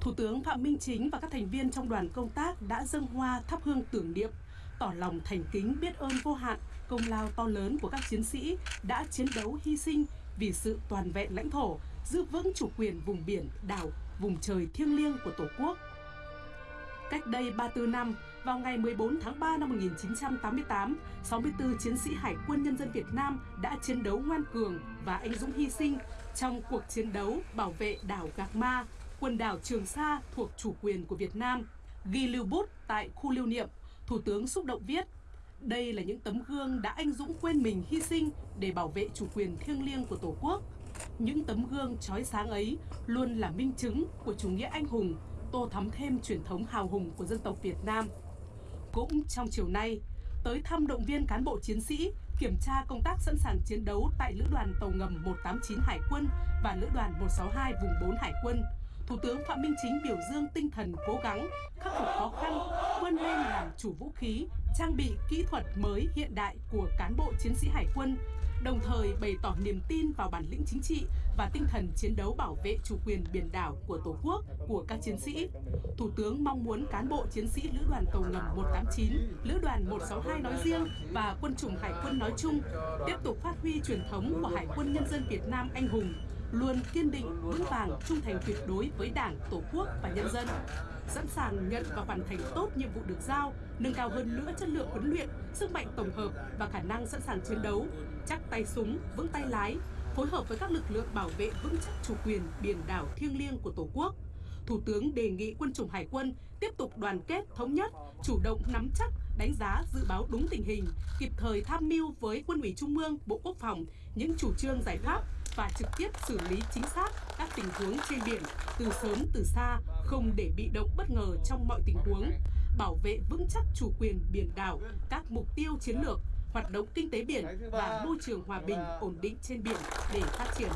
Thủ tướng Phạm Minh Chính và các thành viên trong đoàn công tác đã dâng hoa thắp hương tưởng niệm, tỏ lòng thành kính biết ơn vô hạn công lao to lớn của các chiến sĩ đã chiến đấu hy sinh vì sự toàn vẹn lãnh thổ, giữ vững chủ quyền vùng biển, đảo, vùng trời thiêng liêng của Tổ quốc. Cách đây 34 năm, vào ngày 14 tháng 3 năm 1988, 64 chiến sĩ Hải quân Nhân dân Việt Nam đã chiến đấu ngoan cường và anh dũng hy sinh trong cuộc chiến đấu bảo vệ đảo Gạc Ma, quần đảo Trường Sa thuộc chủ quyền của Việt Nam. Ghi lưu bút tại khu lưu niệm, Thủ tướng xúc động viết đây là những tấm gương đã anh dũng quên mình hy sinh để bảo vệ chủ quyền thiêng liêng của Tổ quốc. Những tấm gương trói sáng ấy luôn là minh chứng của chủ nghĩa anh hùng, tô thắm thêm truyền thống hào hùng của dân tộc Việt Nam. Cũng trong chiều nay, tới thăm động viên cán bộ chiến sĩ, kiểm tra công tác sẵn sàng chiến đấu tại Lữ đoàn Tàu ngầm 189 Hải quân và Lữ đoàn 162 vùng 4 Hải quân. Thủ tướng Phạm Minh Chính biểu dương tinh thần cố gắng, khắc phục khó khăn, vươn lên làm chủ vũ khí, trang bị kỹ thuật mới hiện đại của cán bộ chiến sĩ hải quân, đồng thời bày tỏ niềm tin vào bản lĩnh chính trị và tinh thần chiến đấu bảo vệ chủ quyền biển đảo của Tổ quốc của các chiến sĩ. Thủ tướng mong muốn cán bộ chiến sĩ Lữ đoàn Tàu ngầm 189, Lữ đoàn 162 nói riêng và quân chủng Hải quân nói chung tiếp tục phát huy truyền thống của Hải quân Nhân dân Việt Nam anh hùng, luôn kiên định, vững vàng, trung thành tuyệt đối với Đảng, Tổ quốc và nhân dân, sẵn sàng nhận và hoàn thành tốt nhiệm vụ được giao, nâng cao hơn nữa chất lượng huấn luyện, sức mạnh tổng hợp và khả năng sẵn sàng chiến đấu, chắc tay súng, vững tay lái, phối hợp với các lực lượng bảo vệ vững chắc chủ quyền biển đảo thiêng liêng của Tổ quốc. Thủ tướng đề nghị quân chủng Hải quân tiếp tục đoàn kết, thống nhất, chủ động nắm chắc, đánh giá, dự báo đúng tình hình, kịp thời tham mưu với Quân ủy Trung ương, Bộ Quốc phòng những chủ trương giải pháp và trực tiếp xử lý chính xác các tình huống trên biển từ sớm từ xa, không để bị động bất ngờ trong mọi tình huống, bảo vệ vững chắc chủ quyền biển đảo, các mục tiêu chiến lược, hoạt động kinh tế biển và môi trường hòa bình ổn định trên biển để phát triển.